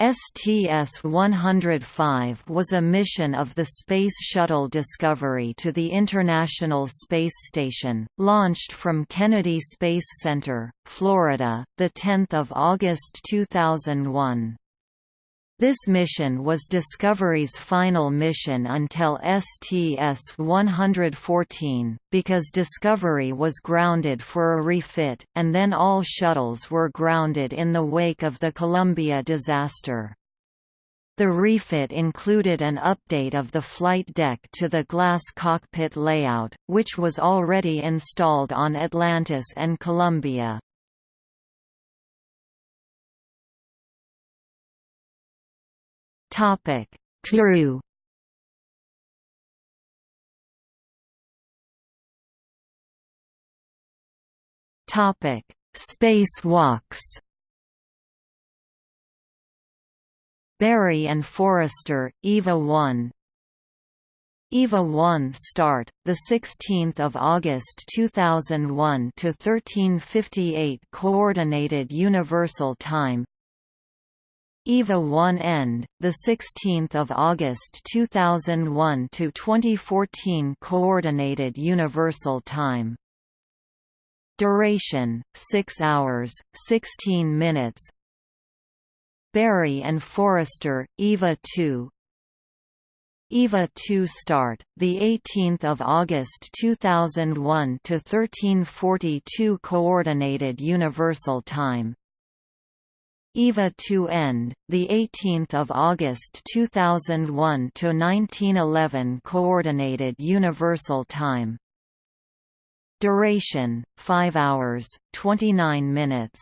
STS-105 was a mission of the Space Shuttle Discovery to the International Space Station, launched from Kennedy Space Center, Florida, 10 August 2001. This mission was Discovery's final mission until STS-114, because Discovery was grounded for a refit, and then all shuttles were grounded in the wake of the Columbia disaster. The refit included an update of the flight deck to the glass cockpit layout, which was already installed on Atlantis and Columbia. Topic: Crew. Topic: Spacewalks. Barry and Forrester, EVA 1 EVA 1 start, 16 August 2001 to 1358 Coordinated Universal Time EVA 1 end, the 16th of August 2001 to 2014 Coordinated Universal Time. Duration: 6 hours, 16 minutes. Barry and Forrester, EVA 2. EVA 2 start, the 18th of August 2001 to 1342 Coordinated Universal Time. EVA to end, the 18th of August 2001 to 1911 Coordinated Universal Time. Duration: 5 hours, 29 minutes.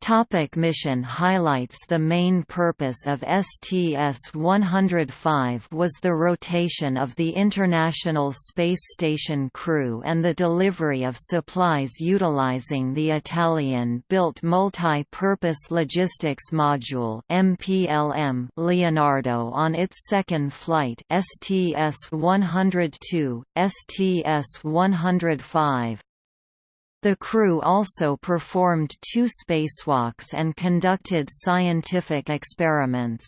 Topic mission highlights The main purpose of STS-105 was the rotation of the International Space Station crew and the delivery of supplies utilizing the Italian-built Multi-Purpose Logistics Module Leonardo on its second flight STS-102, STS-105, the crew also performed two spacewalks and conducted scientific experiments.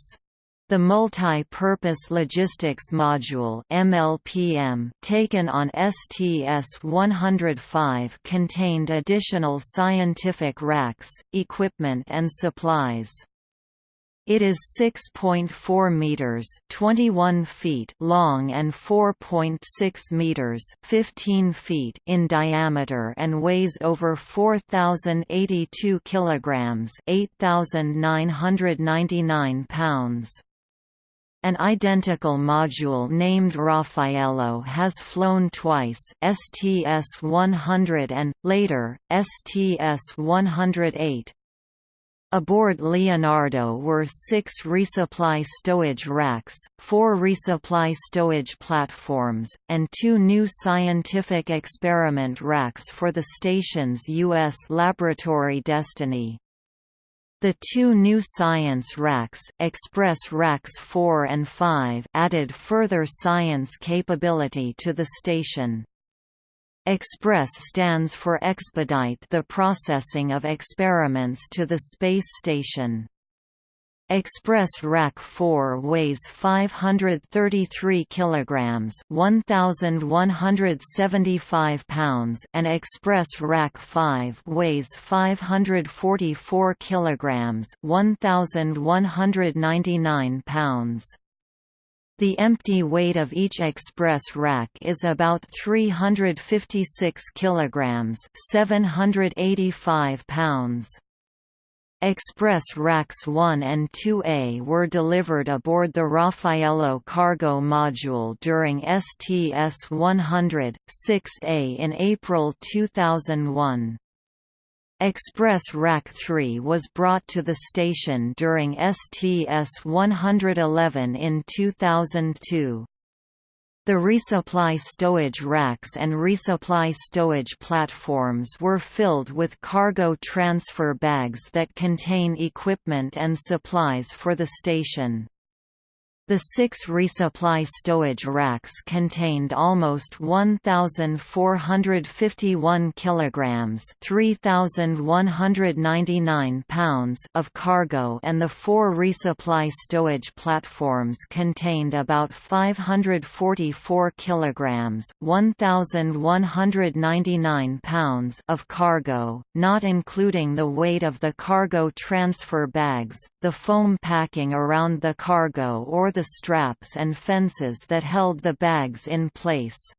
The Multi-Purpose Logistics Module MLPM taken on STS-105 contained additional scientific racks, equipment and supplies. It is 6.4 meters, 21 feet long and 4.6 meters, 15 feet in diameter and weighs over 4082 kilograms, 8999 pounds. An identical module named Raffaello has flown twice STS-100 and, later, STS-108, Aboard Leonardo were six resupply stowage racks, four resupply stowage platforms, and two new scientific experiment racks for the station's U.S. laboratory Destiny. The two new science racks, Express Racks 4 and 5 added further science capability to the station. Express stands for expedite the processing of experiments to the space station. Express Rack 4 weighs 533 kilograms, 1175 pounds, and Express Rack 5 weighs 544 kilograms, 1199 pounds. The empty weight of each express rack is about 356 kilograms, 785 pounds. Express Racks 1 and 2A were delivered aboard the Raffaello cargo module during STS-100, 6A in April 2001. Express Rack 3 was brought to the station during STS-111 in 2002. The resupply stowage racks and resupply stowage platforms were filled with cargo transfer bags that contain equipment and supplies for the station. The six resupply stowage racks contained almost 1,451 kilograms (3,199 pounds) of cargo, and the four resupply stowage platforms contained about 544 kilograms (1,199 pounds) of cargo, not including the weight of the cargo transfer bags, the foam packing around the cargo, or the straps and fences that held the bags in place.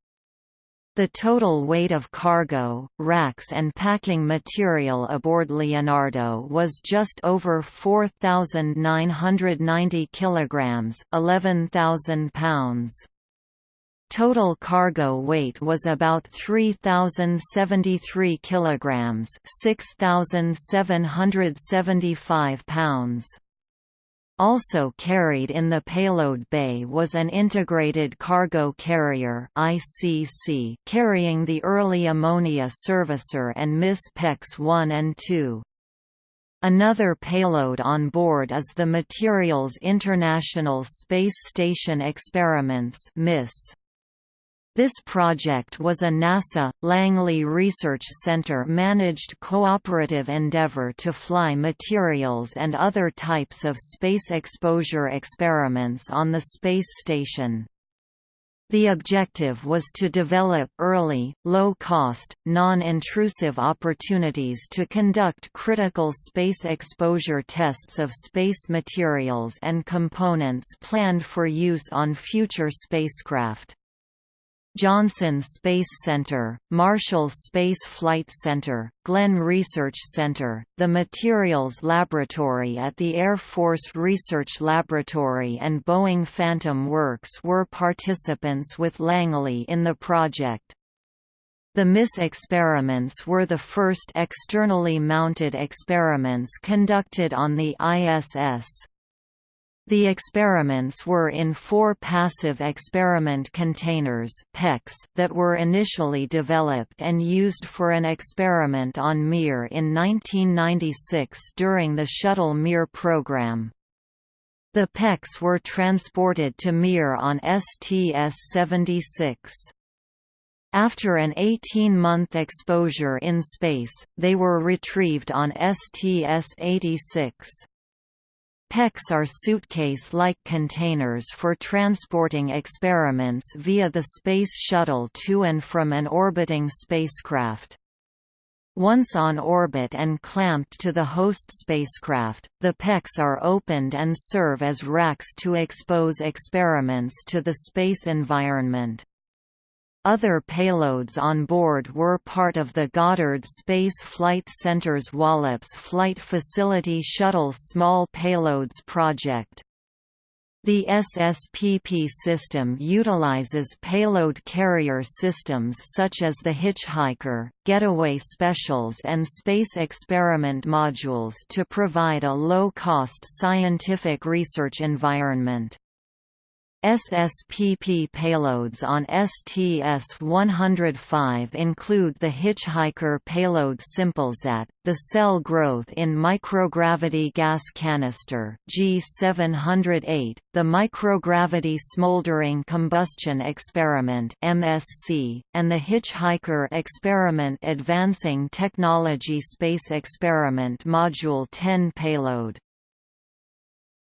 The total weight of cargo, racks and packing material aboard Leonardo was just over 4,990 kilograms, 11,000 pounds. Total cargo weight was about 3,073 kilograms, 6,775 pounds. Also carried in the payload bay was an Integrated Cargo Carrier ICC carrying the early ammonia servicer and MISSE PECs 1 and 2. Another payload on board is the Materials International Space Station Experiments MISSE. This project was a NASA, Langley Research Center managed cooperative endeavor to fly materials and other types of space exposure experiments on the space station. The objective was to develop early, low-cost, non-intrusive opportunities to conduct critical space exposure tests of space materials and components planned for use on future spacecraft. Johnson Space Center, Marshall Space Flight Center, Glenn Research Center, the Materials Laboratory at the Air Force Research Laboratory and Boeing Phantom Works were participants with Langley in the project. The MISSE experiments were the first externally mounted experiments conducted on the ISS. The experiments were in four passive experiment containers that were initially developed and used for an experiment on Mir in 1996 during the Shuttle Mir program. The PECs were transported to Mir on STS-76. After an 18-month exposure in space, they were retrieved on STS-86. PECs are suitcase-like containers for transporting experiments via the Space Shuttle to and from an orbiting spacecraft. Once on orbit and clamped to the host spacecraft, the PECs are opened and serve as racks to expose experiments to the space environment. Other payloads on board were part of the Goddard Space Flight Center's Wallops Flight Facility Shuttle Small Payloads project. The SSPP system utilizes payload carrier systems such as the Hitchhiker, Getaway Specials and Space Experiment modules to provide a low-cost scientific research environment. SSPP payloads on STS-105 include the Hitchhiker payload SimpleSat, the Cell Growth in Microgravity Gas Canister G708, the Microgravity Smoldering Combustion Experiment MSC, and the Hitchhiker Experiment Advancing Technology Space Experiment Module 10 payload.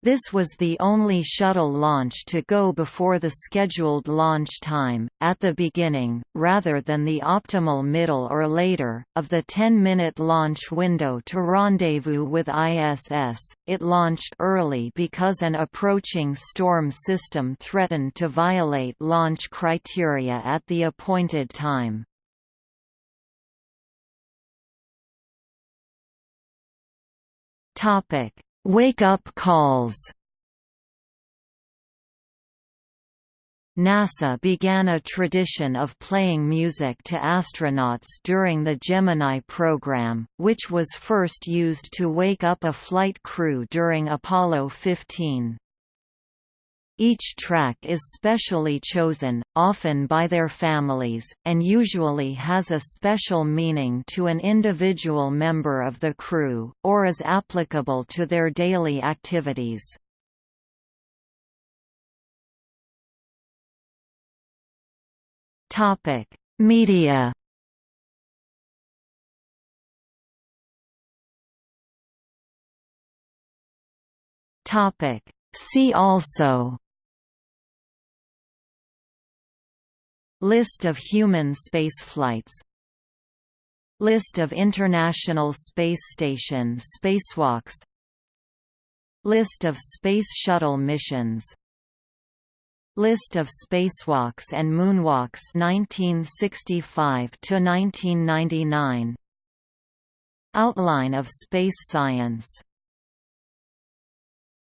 This was the only shuttle launch to go before the scheduled launch time, at the beginning, rather than the optimal middle or later, of the 10-minute launch window to rendezvous with ISS. It launched early because an approaching storm system threatened to violate launch criteria at the appointed time. Topic Wake-up calls NASA began a tradition of playing music to astronauts during the Gemini program, which was first used to wake up a flight crew during Apollo 15. Each track is specially chosen, often by their families, and usually has a special meaning to an individual member of the crew, or is applicable to their daily activities. Media See also List of human spaceflights List of International Space Station spacewalks. List of Space Shuttle missions. List of spacewalks and moonwalks 1965 to 1999 Outline of space science